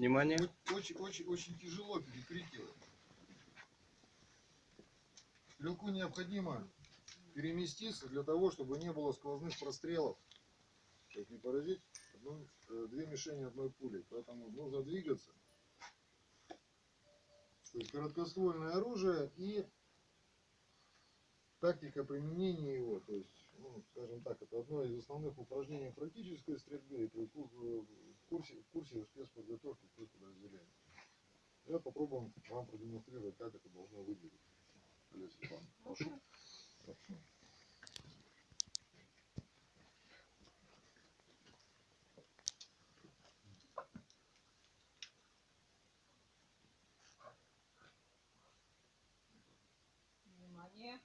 Внимание. Очень, очень, очень тяжело его. Стрелку необходимо переместиться для того, чтобы не было сквозных прострелов. Чтобы не поразить одну, э, две мишени одной пулей. Поэтому нужно двигаться. То есть короткоствольное оружие и тактика применения его. То есть, ну, скажем так, это одно из основных упражнений практической стрельбы ку- в курсе, в курсе спецподготовки. Давай попробуем вам продемонстрировать, как это должно выглядеть. Олег Степанович, прошу. Прошу. Внимание.